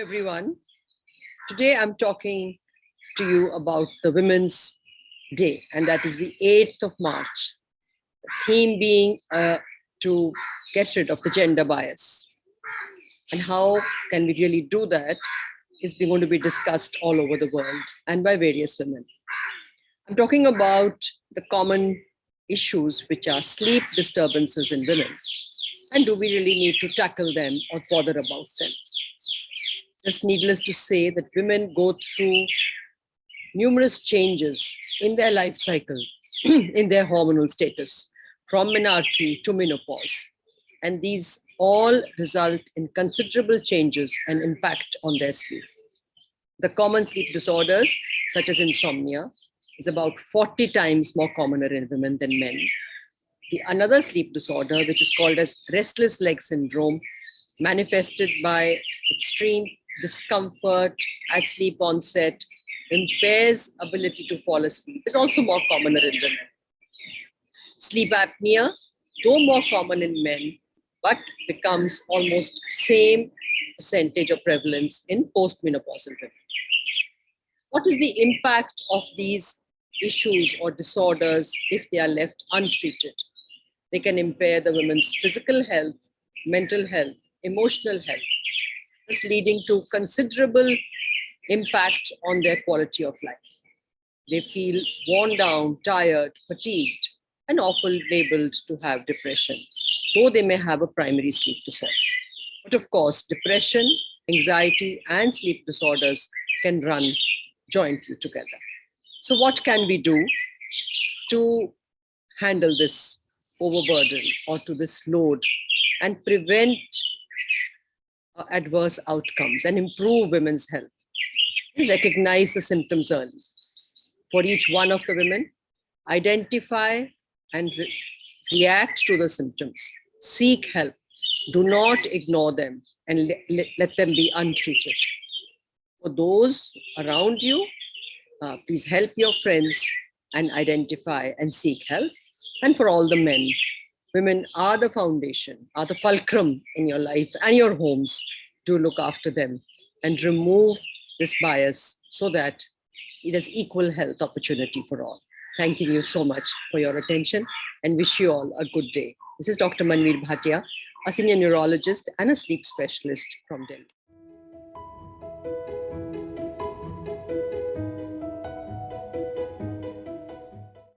everyone. Today I'm talking to you about the Women's Day, and that is the 8th of March. The theme being uh, to get rid of the gender bias. And how can we really do that is going to be discussed all over the world and by various women. I'm talking about the common issues which are sleep disturbances in women. And do we really need to tackle them or bother about them? Just needless to say that women go through numerous changes in their life cycle, in their hormonal status, from menarche to menopause. And these all result in considerable changes and impact on their sleep. The common sleep disorders, such as insomnia, is about 40 times more commoner in women than men. The another sleep disorder, which is called as restless leg syndrome, manifested by extreme discomfort at sleep onset, impairs ability to fall asleep, is also more commoner in women. Sleep apnea, though more common in men, but becomes almost same percentage of prevalence in postmenopausal women. What is the impact of these issues or disorders if they are left untreated? They can impair the women's physical health, mental health, emotional health, leading to considerable impact on their quality of life. They feel worn down, tired, fatigued, and often labeled to have depression, though they may have a primary sleep disorder. But of course, depression, anxiety, and sleep disorders can run jointly together. So what can we do to handle this overburden or to this load and prevent adverse outcomes and improve women's health? Recognize the symptoms early. For each one of the women, identify and re react to the symptoms. Seek help. Do not ignore them and le let them be untreated. For those around you, uh, please help your friends and identify and seek help. And for all the men, women are the foundation, are the fulcrum in your life and your homes to look after them and remove this bias so that it is equal health opportunity for all. Thanking you so much for your attention and wish you all a good day. This is Dr. Manvir Bhatia, a senior neurologist and a sleep specialist from Delhi.